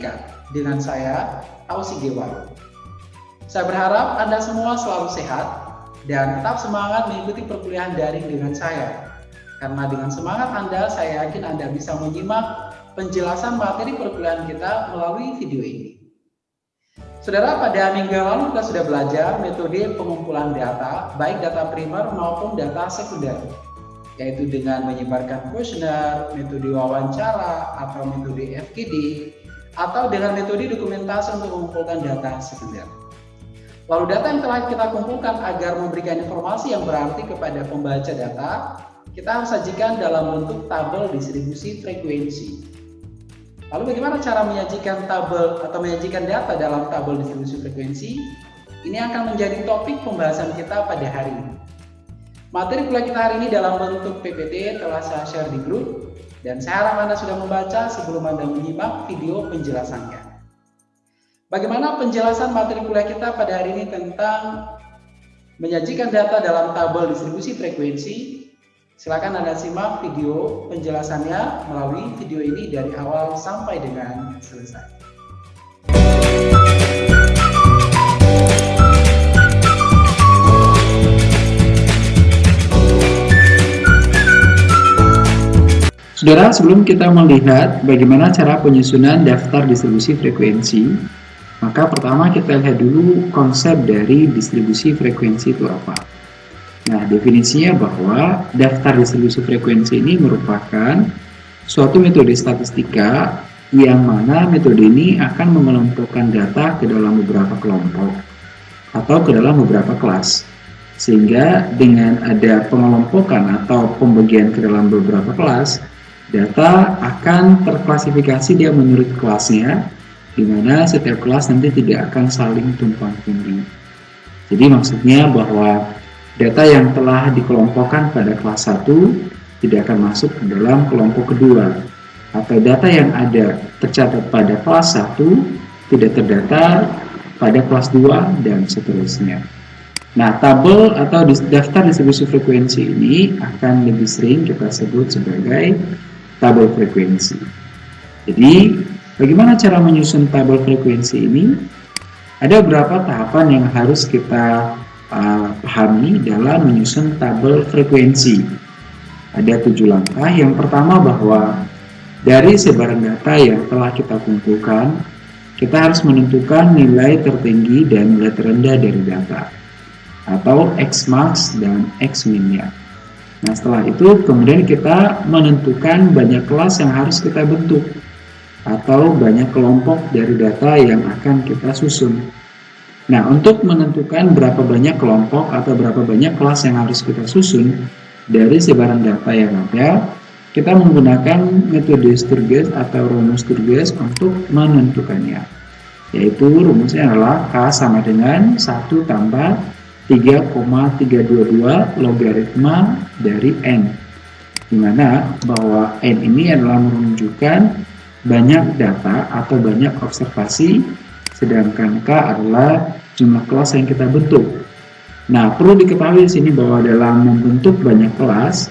Statistika dengan saya, Ausi Gewa. Saya berharap Anda semua selalu sehat dan tetap semangat mengikuti perkuliahan daring dengan saya. Karena dengan semangat Anda, saya yakin Anda bisa menyimak penjelasan materi perkuliahan kita melalui video ini. Saudara, pada minggu lalu kita sudah belajar metode pengumpulan data, baik data primer maupun data sekunder, yaitu dengan menyebarkan kuesioner, metode wawancara, atau metode FGD, atau dengan metode dokumentasi untuk mengumpulkan data sekunder. Lalu data yang telah kita kumpulkan agar memberikan informasi yang berarti kepada pembaca data, kita harus sajikan dalam bentuk tabel distribusi frekuensi Lalu bagaimana cara menyajikan tabel atau menyajikan data dalam tabel distribusi frekuensi? Ini akan menjadi topik pembahasan kita pada hari ini. Materi kuliah kita hari ini dalam bentuk PPT telah saya share di grup dan saya harap Anda sudah membaca sebelum Anda menyimak video penjelasannya. Bagaimana penjelasan materi kuliah kita pada hari ini tentang menyajikan data dalam tabel distribusi frekuensi Silakan Anda simak video penjelasannya melalui video ini dari awal sampai dengan selesai. Saudara, sebelum kita melihat bagaimana cara penyusunan daftar distribusi frekuensi, maka pertama kita lihat dulu konsep dari distribusi frekuensi itu apa. Nah, definisinya bahwa daftar distribusi frekuensi ini merupakan suatu metode statistika yang mana metode ini akan mengelompokkan data ke dalam beberapa kelompok atau ke dalam beberapa kelas. Sehingga dengan ada pengelompokan atau pembagian ke dalam beberapa kelas, data akan terklasifikasi dia menurut kelasnya, di mana setiap kelas nanti tidak akan saling tumpang tindih. Jadi maksudnya bahwa Data yang telah dikelompokkan pada kelas 1 tidak akan masuk ke dalam kelompok kedua atau data yang ada tercatat pada kelas 1 tidak terdata pada kelas 2 dan seterusnya. Nah, tabel atau daftar distribusi frekuensi ini akan lebih sering kita sebut sebagai tabel frekuensi. Jadi, bagaimana cara menyusun tabel frekuensi ini? Ada beberapa tahapan yang harus kita uh, pahami dalam menyusun tabel frekuensi. Ada tujuh langkah. Yang pertama bahwa dari sebaran data yang telah kita kumpulkan, kita harus menentukan nilai tertinggi dan nilai terendah dari data atau X max dan X minnya. Nah setelah itu kemudian kita menentukan banyak kelas yang harus kita bentuk atau banyak kelompok dari data yang akan kita susun. Nah, untuk menentukan berapa banyak kelompok atau berapa banyak kelas yang harus kita susun dari sebaran data yang ada, kita menggunakan metode Sturges atau rumus Sturges untuk menentukannya. Yaitu rumusnya adalah K sama dengan 1 tambah 3,322 logaritma dari N. Di mana bahwa N ini adalah menunjukkan banyak data atau banyak observasi sedangkan K adalah jumlah kelas yang kita bentuk. Nah, perlu diketahui di sini bahwa dalam membentuk banyak kelas,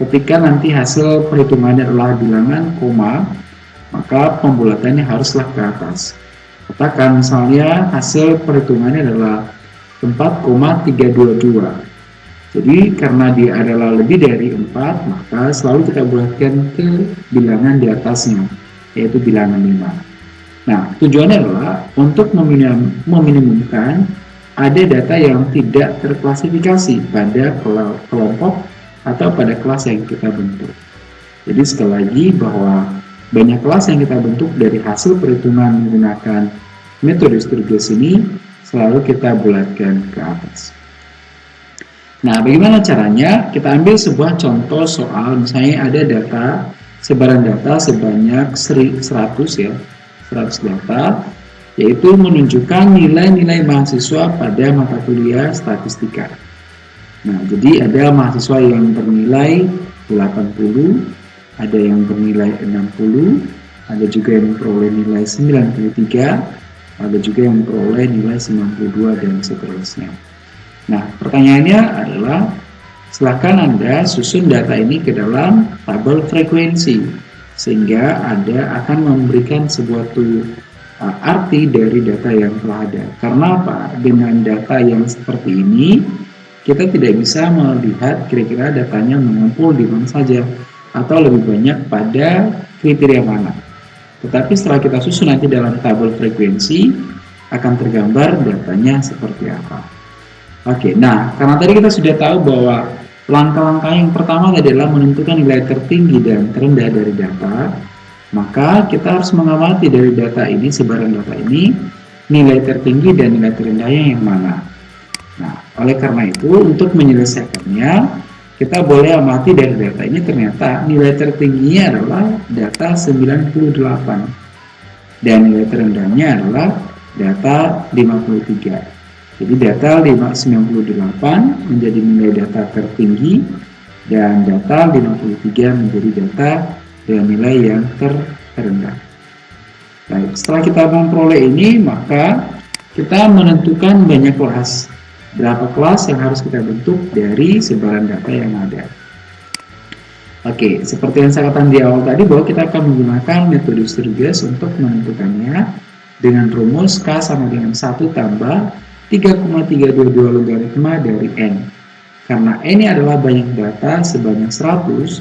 ketika nanti hasil perhitungannya adalah bilangan koma, maka pembulatannya haruslah ke atas. Katakan misalnya hasil perhitungannya adalah 4,322. Jadi karena dia adalah lebih dari 4, maka selalu kita bulatkan ke bilangan di atasnya, yaitu bilangan 5. Nah, tujuannya adalah untuk meminim, meminimumkan ada data yang tidak terklasifikasi pada kelompok atau pada kelas yang kita bentuk. Jadi sekali lagi bahwa banyak kelas yang kita bentuk dari hasil perhitungan menggunakan metode Sturges ini selalu kita bulatkan ke atas. Nah, bagaimana caranya? Kita ambil sebuah contoh soal, misalnya ada data, sebaran data sebanyak 100 ya, 100 data yaitu menunjukkan nilai-nilai mahasiswa pada mata kuliah statistika. Nah, jadi ada mahasiswa yang bernilai 80, ada yang bernilai 60, ada juga yang memperoleh nilai 93, ada juga yang memperoleh nilai 92 dan seterusnya. Nah, pertanyaannya adalah Silahkan Anda susun data ini ke dalam tabel frekuensi, sehingga Anda akan memberikan sebuah uh, arti dari data yang telah ada. Karena apa? Dengan data yang seperti ini, kita tidak bisa melihat kira-kira datanya mengumpul di mana saja atau lebih banyak pada kriteria mana. Tetapi setelah kita susun nanti dalam tabel frekuensi akan tergambar datanya seperti apa. Oke, nah karena tadi kita sudah tahu bahwa langkah-langkah yang pertama adalah menentukan nilai tertinggi dan terendah dari data, maka kita harus mengamati dari data ini, sebaran data ini, nilai tertinggi dan nilai terendahnya yang mana. Nah, oleh karena itu untuk menyelesaikannya kita boleh amati dari data ini ternyata nilai tertingginya adalah data 98 dan nilai terendahnya adalah data 53. Jadi data 598 menjadi nilai data tertinggi dan data 53 menjadi data dengan nilai yang terendah. Baik, setelah kita memperoleh ini maka kita menentukan banyak kelas berapa kelas yang harus kita bentuk dari sebaran data yang ada. Oke, seperti yang saya katakan di awal tadi bahwa kita akan menggunakan metode Sturges untuk menentukannya dengan rumus K sama dengan 1 tambah 3,322 logaritma dari N. Karena N ini adalah banyak data sebanyak 100,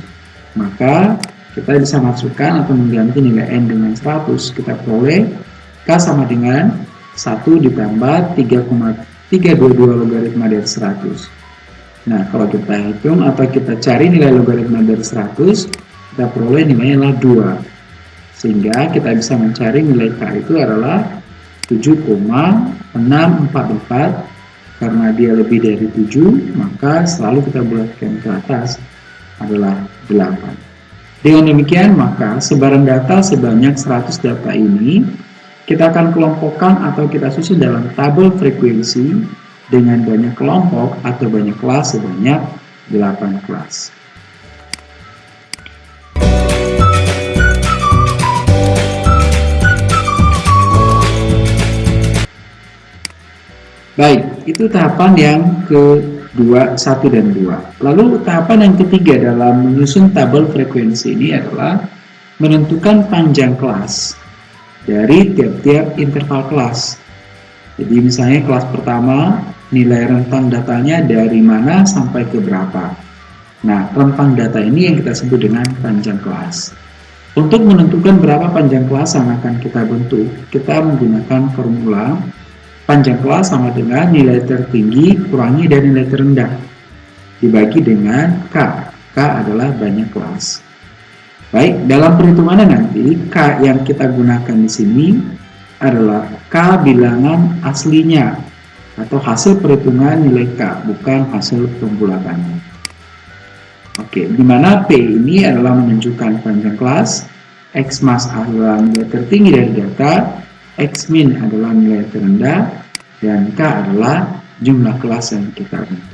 maka kita bisa masukkan atau mengganti nilai N dengan 100, kita peroleh K sama dengan 1 ditambah 3,3 322 logaritma dari 100 nah kalau kita hitung atau kita cari nilai logaritma dari 100 kita peroleh nilainya adalah 2 sehingga kita bisa mencari nilai K itu adalah 7,644 karena dia lebih dari 7 maka selalu kita bulatkan ke atas adalah 8 dengan demikian maka sebaran data sebanyak 100 data ini kita akan kelompokkan atau kita susun dalam tabel frekuensi dengan banyak kelompok atau banyak kelas sebanyak 8 kelas. Baik, itu tahapan yang kedua, satu dan dua. Lalu tahapan yang ketiga dalam menyusun tabel frekuensi ini adalah menentukan panjang kelas dari tiap-tiap interval kelas. Jadi misalnya kelas pertama nilai rentang datanya dari mana sampai ke berapa. Nah, rentang data ini yang kita sebut dengan panjang kelas. Untuk menentukan berapa panjang kelas yang akan kita bentuk, kita menggunakan formula panjang kelas sama dengan nilai tertinggi kurangi dari nilai terendah dibagi dengan K. K adalah banyak kelas. Baik, dalam perhitungannya nanti K yang kita gunakan di sini adalah K bilangan aslinya atau hasil perhitungan nilai K, bukan hasil pembulatannya. Oke, di mana P ini adalah menunjukkan panjang kelas, X max adalah nilai tertinggi dari data, X min adalah nilai terendah, dan K adalah jumlah kelas yang kita bentuk.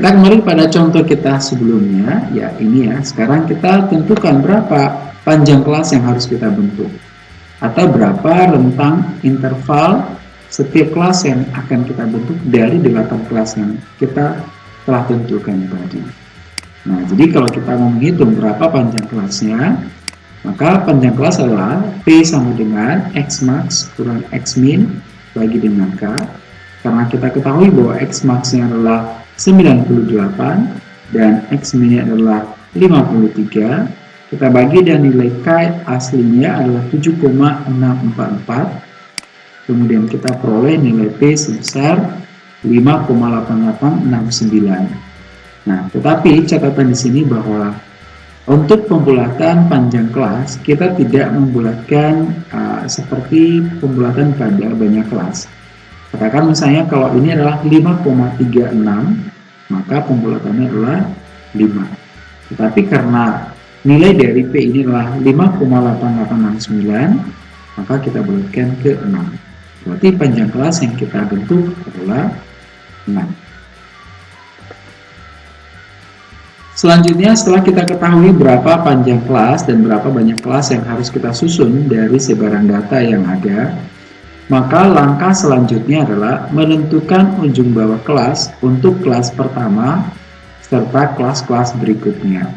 Kita kembali pada contoh kita sebelumnya, ya ini ya. Sekarang kita tentukan berapa panjang kelas yang harus kita bentuk. Atau berapa rentang interval setiap kelas yang akan kita bentuk dari 8 kelas yang kita telah tentukan tadi. Nah, jadi kalau kita mau menghitung berapa panjang kelasnya, maka panjang kelas adalah P sama dengan X max kurang X min bagi dengan K. Karena kita ketahui bahwa X max-nya adalah 98 dan X min adalah 53 kita bagi dan nilai K aslinya adalah 7,644 kemudian kita peroleh nilai P sebesar 5,8869 nah tetapi catatan di sini bahwa untuk pembulatan panjang kelas kita tidak membulatkan uh, seperti pembulatan pada banyak kelas Katakan misalnya kalau ini adalah 5,36, maka pembulatannya adalah 5. Tetapi karena nilai dari P ini adalah 5,8869, maka kita bulatkan ke 6. Berarti panjang kelas yang kita bentuk adalah 6. Selanjutnya setelah kita ketahui berapa panjang kelas dan berapa banyak kelas yang harus kita susun dari sebaran data yang ada, maka langkah selanjutnya adalah menentukan ujung bawah kelas untuk kelas pertama serta kelas-kelas berikutnya.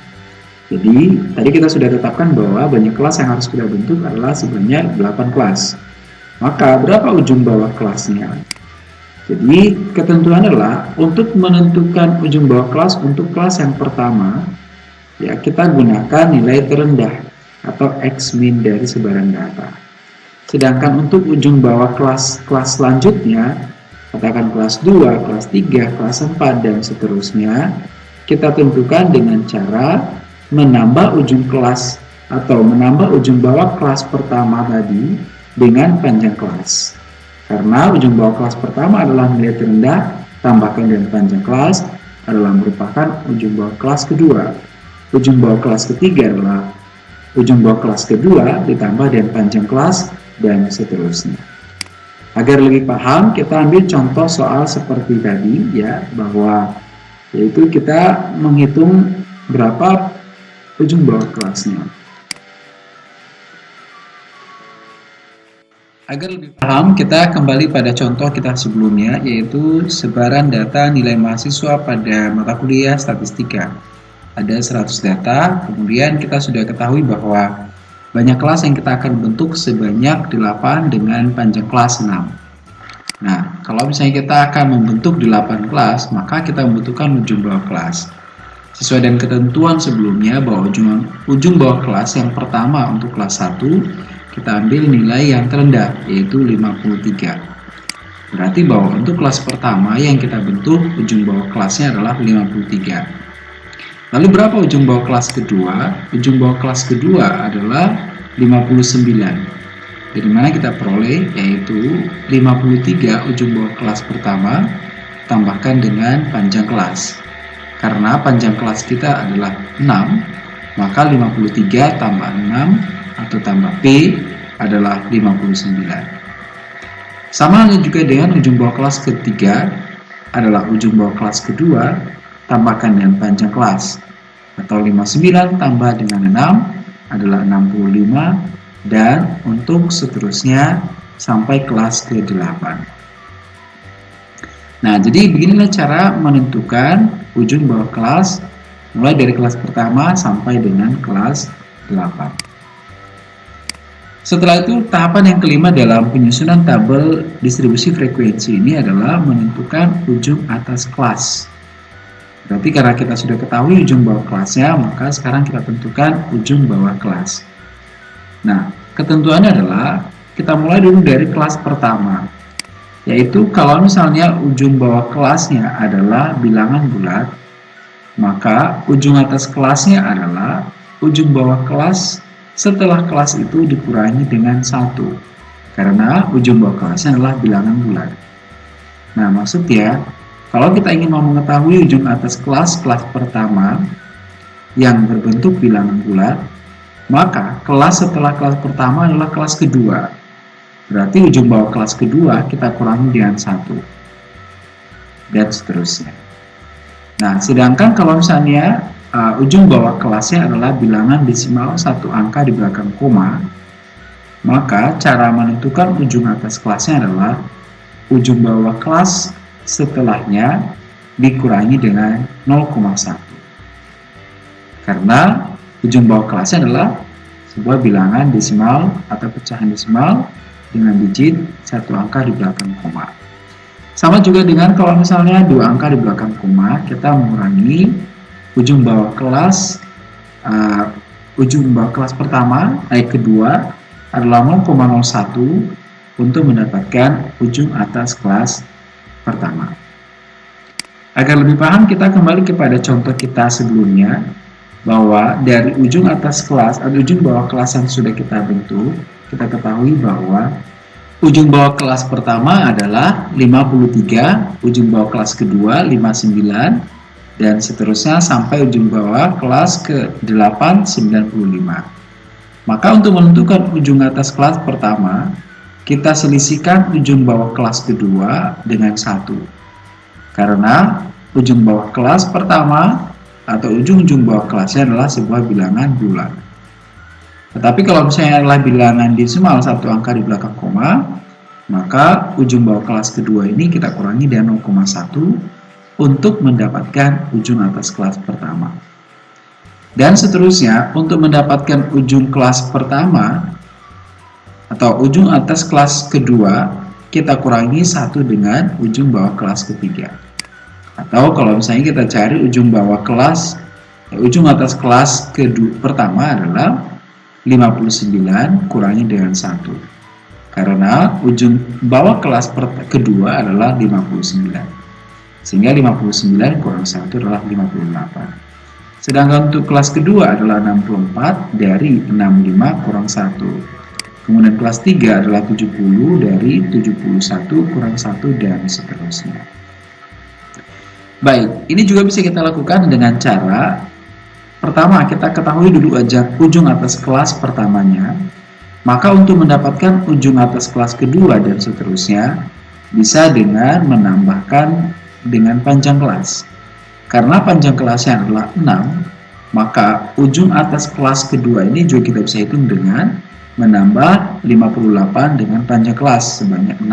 Jadi, tadi kita sudah tetapkan bahwa banyak kelas yang harus kita bentuk adalah sebanyak 8 kelas. Maka, berapa ujung bawah kelasnya? Jadi, ketentuan adalah untuk menentukan ujung bawah kelas untuk kelas yang pertama, ya kita gunakan nilai terendah atau X min dari sebaran data. Sedangkan untuk ujung bawah kelas-kelas selanjutnya, katakan kelas 2, kelas 3, kelas 4, dan seterusnya, kita tentukan dengan cara menambah ujung kelas atau menambah ujung bawah kelas pertama tadi dengan panjang kelas. Karena ujung bawah kelas pertama adalah nilai terendah, tambahkan dengan panjang kelas adalah merupakan ujung bawah kelas kedua. Ujung bawah kelas ketiga adalah ujung bawah kelas kedua ditambah dengan panjang kelas dan seterusnya. Agar lebih paham, kita ambil contoh soal seperti tadi ya, bahwa yaitu kita menghitung berapa ujung bawah kelasnya. Agar lebih paham, kita kembali pada contoh kita sebelumnya, yaitu sebaran data nilai mahasiswa pada mata kuliah statistika. Ada 100 data, kemudian kita sudah ketahui bahwa banyak kelas yang kita akan bentuk sebanyak 8 dengan panjang kelas 6. Nah, kalau misalnya kita akan membentuk 8 kelas, maka kita membutuhkan ujung bawah kelas. Sesuai dengan ketentuan sebelumnya bahwa ujung, ujung bawah kelas yang pertama untuk kelas 1, kita ambil nilai yang terendah, yaitu 53. Berarti bahwa untuk kelas pertama yang kita bentuk, ujung bawah kelasnya adalah 53. Lalu berapa ujung bawah kelas kedua? Ujung bawah kelas kedua adalah 59. Dari mana kita peroleh? Yaitu 53 ujung bawah kelas pertama tambahkan dengan panjang kelas. Karena panjang kelas kita adalah 6, maka 53 tambah 6 atau tambah P adalah 59. Sama halnya juga dengan ujung bawah kelas ketiga adalah ujung bawah kelas kedua tambahkan dengan panjang kelas. Atau 59 tambah dengan 6 adalah 65 dan untuk seterusnya sampai kelas ke-8 nah jadi beginilah cara menentukan ujung bawah kelas mulai dari kelas pertama sampai dengan kelas 8 setelah itu, tahapan yang kelima dalam penyusunan tabel distribusi frekuensi ini adalah menentukan ujung atas kelas. Berarti karena kita sudah ketahui ujung bawah kelasnya, maka sekarang kita tentukan ujung bawah kelas. Nah, ketentuannya adalah kita mulai dulu dari kelas pertama. Yaitu kalau misalnya ujung bawah kelasnya adalah bilangan bulat, maka ujung atas kelasnya adalah ujung bawah kelas setelah kelas itu dikurangi dengan satu karena ujung bawah kelasnya adalah bilangan bulat. Nah, maksudnya kalau kita ingin mau mengetahui ujung atas kelas kelas pertama yang berbentuk bilangan bulat, maka kelas setelah kelas pertama adalah kelas kedua. Berarti ujung bawah kelas kedua kita kurangi dengan satu. Dan seterusnya. Nah, sedangkan kalau misalnya uh, ujung bawah kelasnya adalah bilangan desimal satu angka di belakang koma, maka cara menentukan ujung atas kelasnya adalah ujung bawah kelas setelahnya dikurangi dengan 0,1 karena ujung bawah kelasnya adalah sebuah bilangan desimal atau pecahan desimal dengan digit satu angka di belakang koma. Sama juga dengan kalau misalnya dua angka di belakang koma kita mengurangi ujung bawah kelas uh, ujung bawah kelas pertama naik kedua adalah 0,01 untuk mendapatkan ujung atas kelas pertama. Agar lebih paham, kita kembali kepada contoh kita sebelumnya, bahwa dari ujung atas kelas atau ujung bawah kelas yang sudah kita bentuk, kita ketahui bahwa ujung bawah kelas pertama adalah 53, ujung bawah kelas kedua 59, dan seterusnya sampai ujung bawah kelas ke-8 95. Maka untuk menentukan ujung atas kelas pertama, kita selisihkan ujung bawah kelas kedua dengan satu. Karena ujung bawah kelas pertama atau ujung-ujung bawah kelasnya adalah sebuah bilangan bulat. Tetapi kalau misalnya adalah bilangan desimal satu angka di belakang koma, Maka ujung bawah kelas kedua ini kita kurangi dengan 0,1 untuk mendapatkan ujung atas kelas pertama. Dan seterusnya, untuk mendapatkan ujung kelas pertama atau ujung atas kelas kedua, kita kurangi satu dengan ujung bawah kelas ketiga. Atau kalau misalnya kita cari ujung bawah kelas, ya, ujung atas kelas kedua pertama adalah 59 kurangi dengan satu. Karena ujung bawah kelas kedua adalah 59. Sehingga 59 kurang satu adalah 58. Sedangkan untuk kelas kedua adalah 64 dari 65 kurang 1. Kemudian kelas 3 adalah 70 dari 71 kurang 1 dan seterusnya. Baik, ini juga bisa kita lakukan dengan cara Pertama, kita ketahui dulu aja ujung atas kelas pertamanya. Maka untuk mendapatkan ujung atas kelas kedua dan seterusnya, bisa dengan menambahkan dengan panjang kelas. Karena panjang kelasnya adalah 6, maka ujung atas kelas kedua ini juga kita bisa hitung dengan menambah 58 dengan panjang kelas sebanyak 6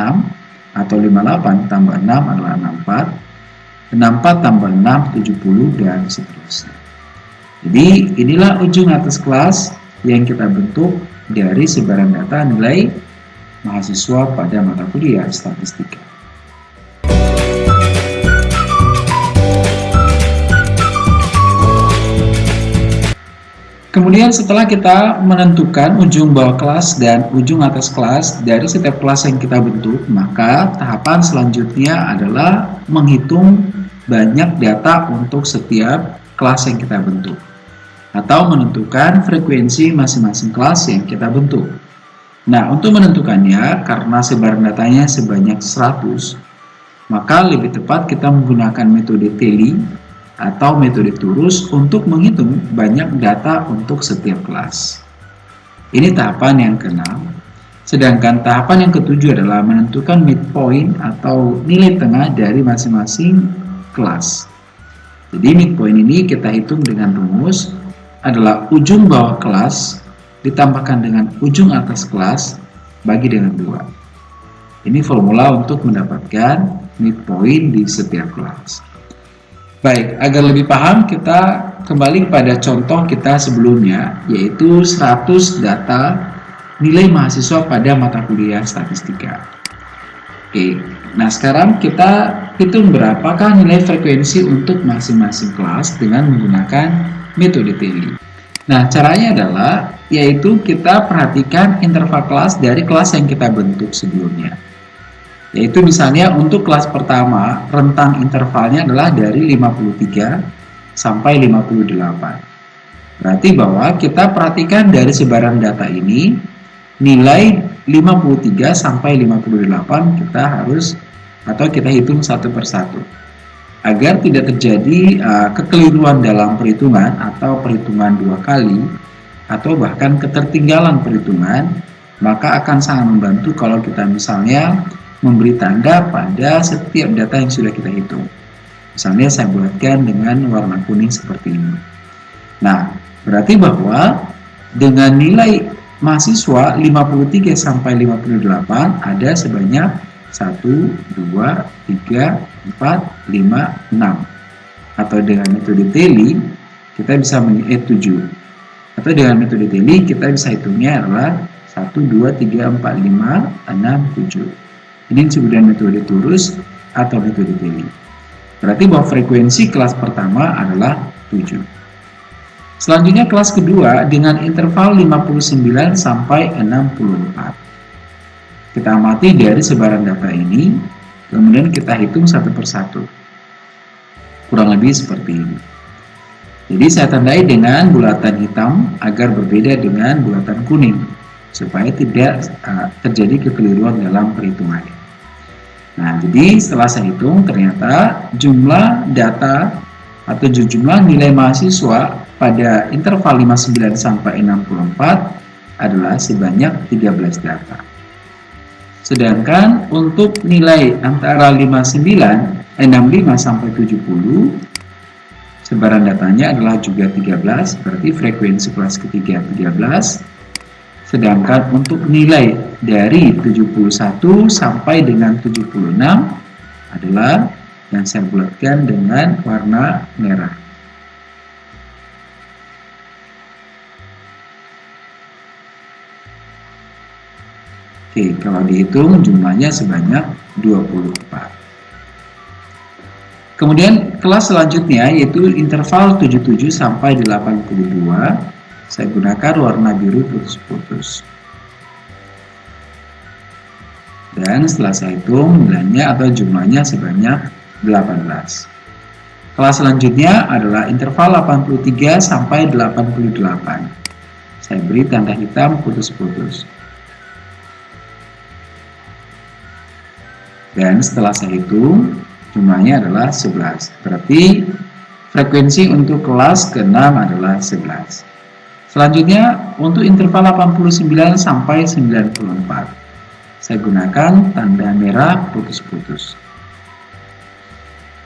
atau 58 tambah 6 adalah 64 64 tambah 6 70 dan seterusnya. Jadi inilah ujung atas kelas yang kita bentuk dari sebaran data nilai mahasiswa pada mata kuliah statistika Kemudian setelah kita menentukan ujung bawah kelas dan ujung atas kelas dari setiap kelas yang kita bentuk, maka tahapan selanjutnya adalah menghitung banyak data untuk setiap kelas yang kita bentuk. Atau menentukan frekuensi masing-masing kelas yang kita bentuk. Nah, untuk menentukannya, karena sebaran datanya sebanyak 100, maka lebih tepat kita menggunakan metode TELI atau metode turus untuk menghitung banyak data untuk setiap kelas. Ini tahapan yang keenam. Sedangkan tahapan yang ketujuh adalah menentukan midpoint atau nilai tengah dari masing-masing kelas. Jadi midpoint ini kita hitung dengan rumus adalah ujung bawah kelas ditambahkan dengan ujung atas kelas bagi dengan dua. Ini formula untuk mendapatkan midpoint di setiap kelas. Baik, agar lebih paham kita kembali pada contoh kita sebelumnya yaitu 100 data nilai mahasiswa pada mata kuliah statistika. Oke, nah sekarang kita hitung berapakah nilai frekuensi untuk masing-masing kelas dengan menggunakan metode TELI. Nah, caranya adalah yaitu kita perhatikan interval kelas dari kelas yang kita bentuk sebelumnya. Yaitu misalnya untuk kelas pertama, rentang intervalnya adalah dari 53 sampai 58. Berarti bahwa kita perhatikan dari sebaran data ini, nilai 53 sampai 58 kita harus atau kita hitung satu persatu. Agar tidak terjadi uh, kekeliruan dalam perhitungan atau perhitungan dua kali, atau bahkan ketertinggalan perhitungan, maka akan sangat membantu kalau kita misalnya memberi tanda pada setiap data yang sudah kita hitung. Misalnya saya buatkan dengan warna kuning seperti ini. Nah, berarti bahwa dengan nilai mahasiswa 53 sampai 58 ada sebanyak 1, 2, 3, 4, 5, 6. Atau dengan metode TELI kita bisa eh 7. Atau dengan metode TELI kita bisa hitungnya adalah 1, 2, 3, 4, 5, 6, 7. Ini disebut dengan metode turus atau metode Bailey. Berarti bahwa frekuensi kelas pertama adalah 7. Selanjutnya kelas kedua dengan interval 59 sampai 64. Kita amati dari sebaran data ini, kemudian kita hitung satu persatu. Kurang lebih seperti ini. Jadi saya tandai dengan bulatan hitam agar berbeda dengan bulatan kuning supaya tidak uh, terjadi kekeliruan dalam perhitungannya. Nah, jadi setelah saya hitung ternyata jumlah data atau jumlah nilai mahasiswa pada interval 59 sampai 64 adalah sebanyak 13 data. Sedangkan untuk nilai antara 59, 65 sampai 70 sebaran datanya adalah juga 13, berarti frekuensi kelas ketiga 13. Sedangkan untuk nilai dari 71 sampai dengan 76 adalah yang saya bulatkan dengan warna merah. Oke, kalau dihitung jumlahnya sebanyak 24. Kemudian kelas selanjutnya yaitu interval 77 sampai 82. Saya gunakan warna biru putus-putus. Dan setelah saya hitung nilainya atau jumlahnya sebanyak 18. Kelas selanjutnya adalah interval 83 sampai 88. Saya beri tanda hitam putus-putus. Dan setelah saya hitung, jumlahnya adalah 11. Berarti frekuensi untuk kelas ke-6 adalah 11. Selanjutnya untuk interval 89 sampai 94. Saya gunakan tanda merah putus-putus.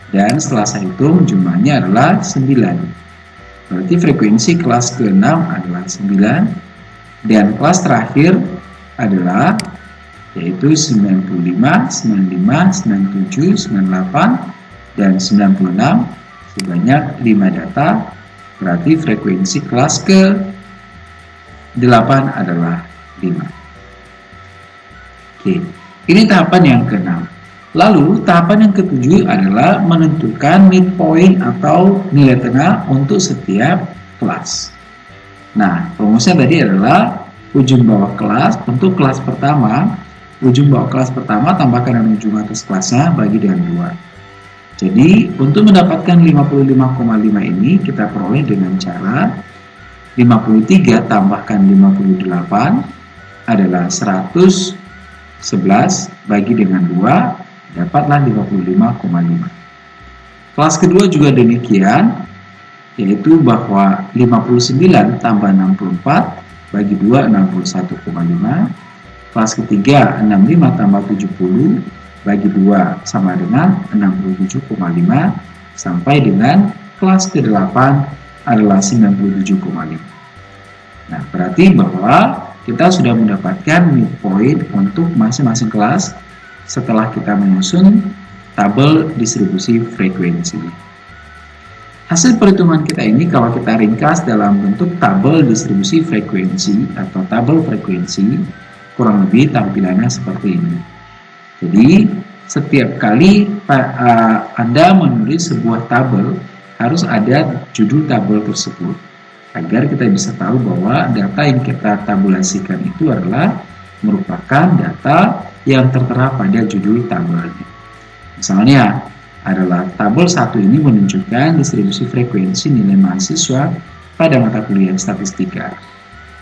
Dan setelah saya hitung jumlahnya adalah 9. Berarti frekuensi kelas ke-6 adalah 9 dan kelas terakhir adalah yaitu 95, 95, 97, 98, dan 96 sebanyak 5 data berarti frekuensi kelas ke 8 adalah 5 ini tahapan yang ke-6 lalu tahapan yang ketujuh adalah menentukan midpoint atau nilai tengah untuk setiap kelas. Nah rumusnya tadi adalah ujung bawah kelas untuk kelas pertama. Ujung bawah kelas pertama tambahkan dengan ujung atas kelasnya bagi dengan 2 jadi untuk mendapatkan 55,5 ini kita peroleh dengan cara 53 tambahkan 58 adalah 111 bagi dengan 2 dapatlah 55,5 kelas kedua juga demikian yaitu bahwa 59 tambah 64 bagi 2 61,5 Kelas ketiga 65 tambah 70 bagi 2 sama dengan 67,5 sampai dengan kelas ke-8 adalah 97,5. Nah, berarti bahwa kita sudah mendapatkan midpoint untuk masing-masing kelas setelah kita menyusun tabel distribusi frekuensi. Hasil perhitungan kita ini kalau kita ringkas dalam bentuk tabel distribusi frekuensi atau tabel frekuensi kurang lebih tampilannya seperti ini. Jadi setiap kali uh, Anda menulis sebuah tabel harus ada judul tabel tersebut agar kita bisa tahu bahwa data yang kita tabulasikan itu adalah merupakan data yang tertera pada judul tabelnya. Misalnya adalah tabel satu ini menunjukkan distribusi frekuensi nilai mahasiswa pada mata kuliah statistika.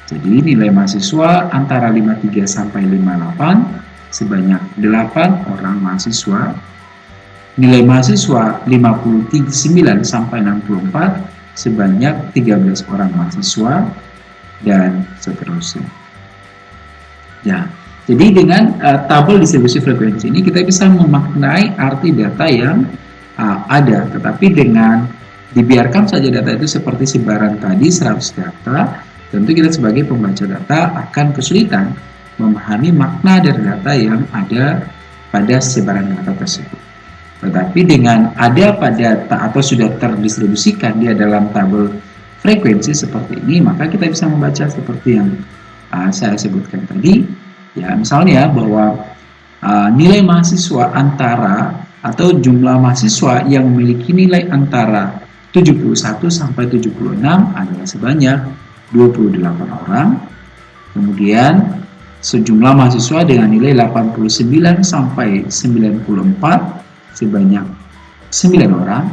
Jadi nilai mahasiswa antara 53 sampai 58 sebanyak 8 orang mahasiswa. Nilai mahasiswa 59 sampai 64 sebanyak 13 orang mahasiswa dan seterusnya. Ya, jadi dengan uh, tabel distribusi frekuensi ini kita bisa memaknai arti data yang uh, ada, tetapi dengan dibiarkan saja data itu seperti sebaran tadi 100 data tentu kita sebagai pembaca data akan kesulitan memahami makna dari data yang ada pada sebaran data tersebut. Tetapi dengan ada pada atau sudah terdistribusikan dia dalam tabel frekuensi seperti ini, maka kita bisa membaca seperti yang uh, saya sebutkan tadi. Ya, misalnya bahwa uh, nilai mahasiswa antara atau jumlah mahasiswa yang memiliki nilai antara 71 sampai 76 adalah sebanyak 28 orang. Kemudian sejumlah mahasiswa dengan nilai 89 sampai 94 sebanyak 9 orang.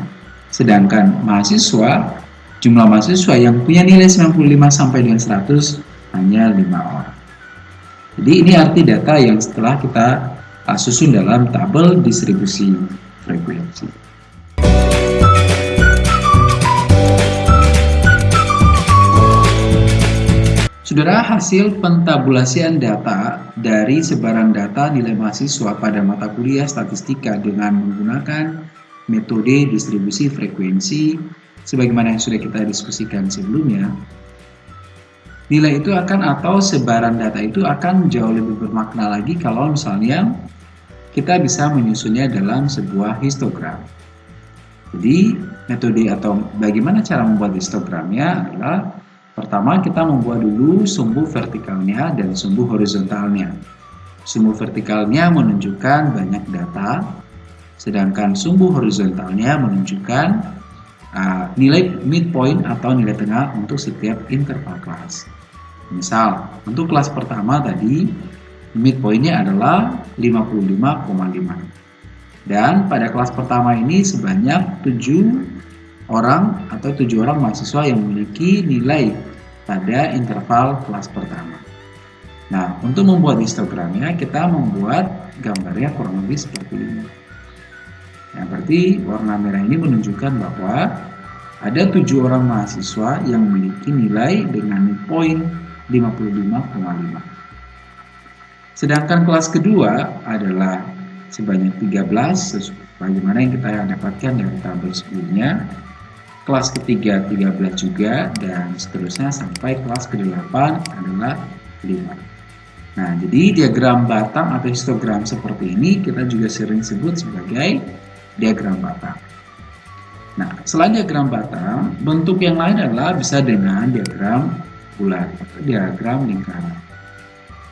Sedangkan mahasiswa jumlah mahasiswa yang punya nilai 95 sampai dengan 100 hanya 5 orang. Jadi ini arti data yang setelah kita susun dalam tabel distribusi frekuensi. Saudara, hasil pentabulasian data dari sebaran data nilai mahasiswa pada mata kuliah statistika dengan menggunakan metode distribusi frekuensi sebagaimana yang sudah kita diskusikan sebelumnya nilai itu akan atau sebaran data itu akan jauh lebih bermakna lagi kalau misalnya kita bisa menyusunnya dalam sebuah histogram. Jadi metode atau bagaimana cara membuat histogramnya adalah pertama kita membuat dulu sumbu vertikalnya dan sumbu horizontalnya. Sumbu vertikalnya menunjukkan banyak data, sedangkan sumbu horizontalnya menunjukkan uh, nilai midpoint atau nilai tengah untuk setiap interval kelas. Misal, untuk kelas pertama tadi, midpointnya adalah 55,5. Dan pada kelas pertama ini sebanyak 7 orang atau 7 orang mahasiswa yang memiliki nilai pada interval kelas pertama. Nah, untuk membuat histogramnya, kita membuat gambarnya kurang lebih seperti ini. Yang berarti warna merah ini menunjukkan bahwa ada tujuh orang mahasiswa yang memiliki nilai dengan poin 55,5. Sedangkan kelas kedua adalah sebanyak 13, bagaimana yang kita dapatkan dari tabel sebelumnya. Kelas ketiga 13 juga, dan seterusnya sampai kelas ke-8 adalah 5. Nah, jadi diagram batang atau histogram seperti ini kita juga sering sebut sebagai diagram batang. Nah, selain diagram batang, bentuk yang lain adalah bisa dengan diagram bulat atau diagram lingkaran.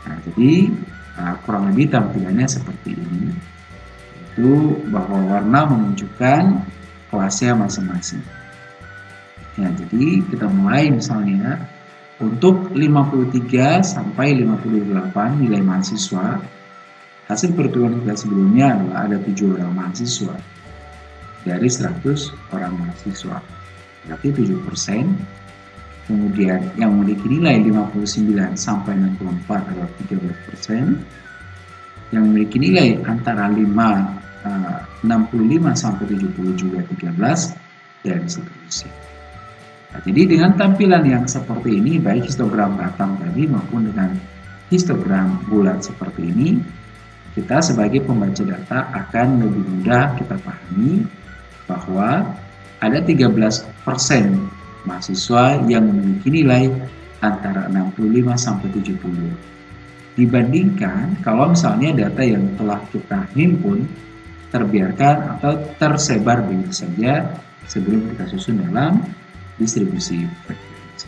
Nah, jadi uh, kurang lebih tampilannya seperti ini. Itu bahwa warna menunjukkan kelasnya masing-masing. Ya, jadi kita mulai misalnya untuk 53 sampai 58 nilai mahasiswa. Hasil perhitungan kita sebelumnya adalah ada 7 orang mahasiswa dari 100 orang mahasiswa. Berarti 7 persen. Kemudian yang memiliki nilai 59 sampai 64 adalah 13 persen. Yang memiliki nilai antara 5 65 eh, sampai 70 juga 13 dan seterusnya. Nah, jadi dengan tampilan yang seperti ini baik histogram batang tadi maupun dengan histogram bulat seperti ini kita sebagai pembaca data akan lebih mudah kita pahami bahwa ada 13% mahasiswa yang memiliki nilai antara 65 sampai 70. Dibandingkan kalau misalnya data yang telah kita himpun terbiarkan atau tersebar begitu saja sebelum kita susun dalam distribusi frekuensi.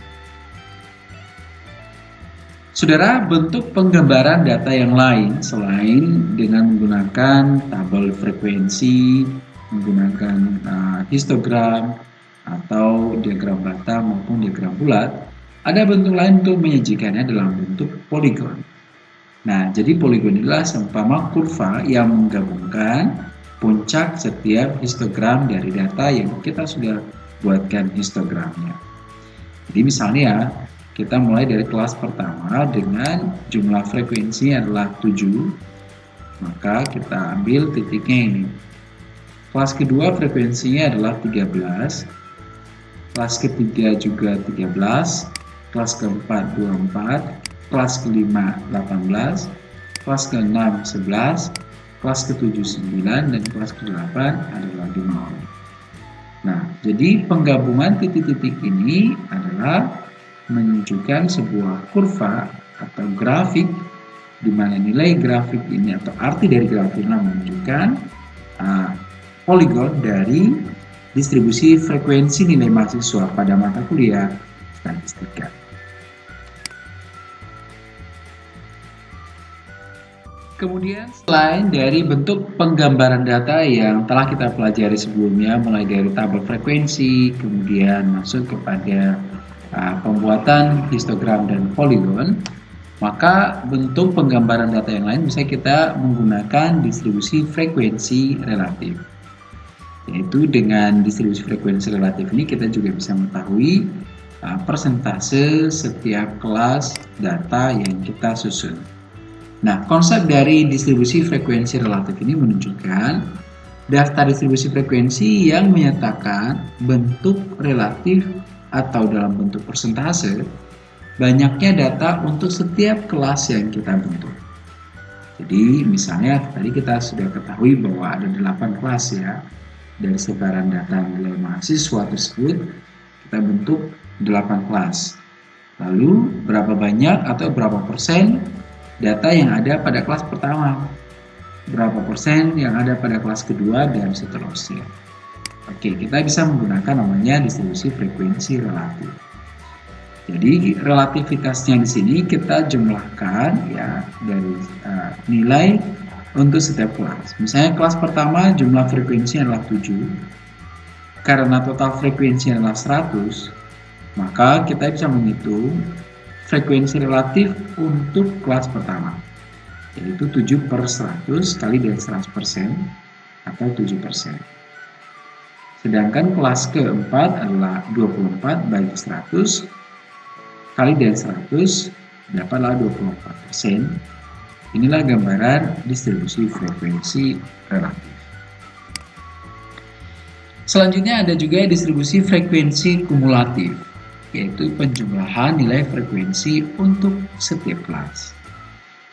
Saudara, bentuk penggambaran data yang lain selain dengan menggunakan tabel frekuensi, menggunakan uh, histogram, atau diagram bata maupun diagram bulat, ada bentuk lain untuk menyajikannya dalam bentuk poligon. Nah, jadi poligon adalah seumpama kurva yang menggabungkan puncak setiap histogram dari data yang kita sudah buatkan histogramnya. Jadi misalnya kita mulai dari kelas pertama dengan jumlah frekuensi adalah 7, maka kita ambil titiknya ini. Kelas kedua frekuensinya adalah 13, kelas ketiga juga 13 kelas keempat 24 kelas kelima 18 kelas keenam 11 kelas ketujuh 9 dan kelas ke-8 adalah 5 orang nah jadi penggabungan titik-titik ini adalah menunjukkan sebuah kurva atau grafik di mana nilai grafik ini atau arti dari grafik ini menunjukkan uh, poligon dari distribusi frekuensi nilai mahasiswa pada mata kuliah statistika. Kemudian selain dari bentuk penggambaran data yang telah kita pelajari sebelumnya mulai dari tabel frekuensi, kemudian masuk kepada uh, pembuatan histogram dan poligon, maka bentuk penggambaran data yang lain bisa kita menggunakan distribusi frekuensi relatif yaitu dengan distribusi frekuensi relatif ini kita juga bisa mengetahui uh, persentase setiap kelas data yang kita susun. Nah, konsep dari distribusi frekuensi relatif ini menunjukkan daftar distribusi frekuensi yang menyatakan bentuk relatif atau dalam bentuk persentase banyaknya data untuk setiap kelas yang kita bentuk. Jadi misalnya tadi kita sudah ketahui bahwa ada 8 kelas ya dari sebaran data nilai mahasiswa tersebut kita bentuk 8 kelas Lalu berapa banyak atau berapa persen data yang ada pada kelas pertama, berapa persen yang ada pada kelas kedua dan seterusnya. Oke, kita bisa menggunakan namanya distribusi frekuensi relatif. Jadi relativitasnya di sini kita jumlahkan ya dari uh, nilai untuk setiap kelas. Misalnya kelas pertama jumlah frekuensi adalah 7. Karena total frekuensi adalah 100, maka kita bisa menghitung frekuensi relatif untuk kelas pertama. Yaitu 7 per 100 kali dari 100% atau 7%. Sedangkan kelas keempat adalah 24 bagi 100 kali dari 100 dapatlah 24 persen. Inilah gambaran distribusi frekuensi relatif. Selanjutnya ada juga distribusi frekuensi kumulatif, yaitu penjumlahan nilai frekuensi untuk setiap kelas.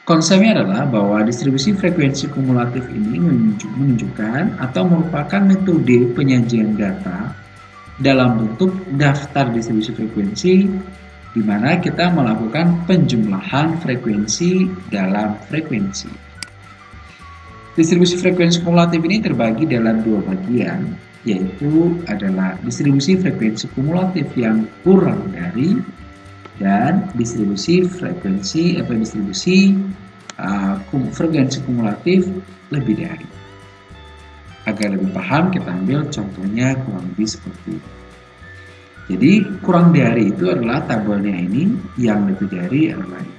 Konsepnya adalah bahwa distribusi frekuensi kumulatif ini menunjukkan atau merupakan metode penyajian data dalam bentuk daftar distribusi frekuensi di mana kita melakukan penjumlahan frekuensi dalam frekuensi. Distribusi frekuensi kumulatif ini terbagi dalam dua bagian, yaitu adalah distribusi frekuensi kumulatif yang kurang dari dan distribusi frekuensi atau distribusi uh, frekuensi kumulatif lebih dari. Agar lebih paham, kita ambil contohnya kurang lebih seperti ini. Jadi kurang dari itu adalah tabelnya ini yang lebih dari adalah ini.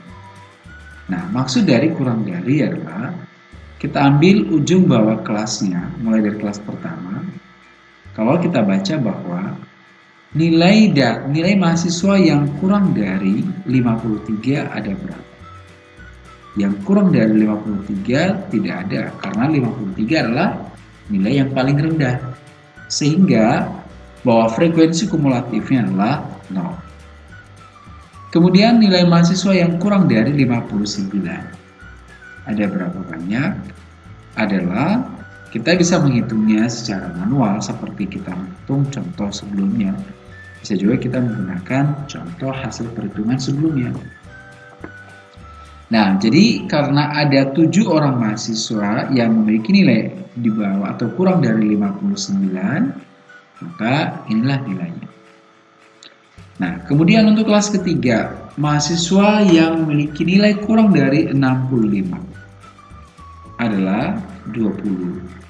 Nah maksud dari kurang dari adalah kita ambil ujung bawah kelasnya mulai dari kelas pertama. Kalau kita baca bahwa nilai da, nilai mahasiswa yang kurang dari 53 ada berapa? Yang kurang dari 53 tidak ada karena 53 adalah nilai yang paling rendah. Sehingga bahwa frekuensi kumulatifnya adalah 0. Kemudian nilai mahasiswa yang kurang dari 59. Ada berapa banyak? Adalah kita bisa menghitungnya secara manual seperti kita menghitung contoh sebelumnya. Bisa juga kita menggunakan contoh hasil perhitungan sebelumnya. Nah, jadi karena ada tujuh orang mahasiswa yang memiliki nilai di bawah atau kurang dari 59, maka inilah nilainya. Nah, kemudian untuk kelas ketiga, mahasiswa yang memiliki nilai kurang dari 65 adalah 20.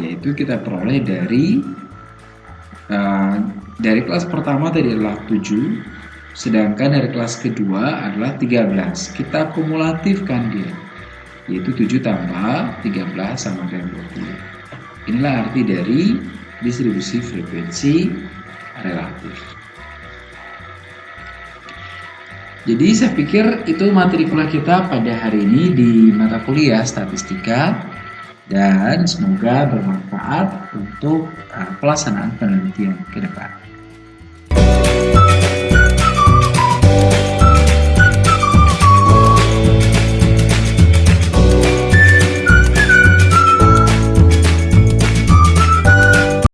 Yaitu kita peroleh dari uh, dari kelas pertama tadi adalah 7, sedangkan dari kelas kedua adalah 13. Kita kumulatifkan dia, yaitu 7 tambah 13 sama dengan 20. Inilah arti dari distribusi frekuensi relatif. Jadi saya pikir itu materi kuliah kita pada hari ini di mata kuliah statistika dan semoga bermanfaat untuk uh, pelaksanaan penelitian ke depan.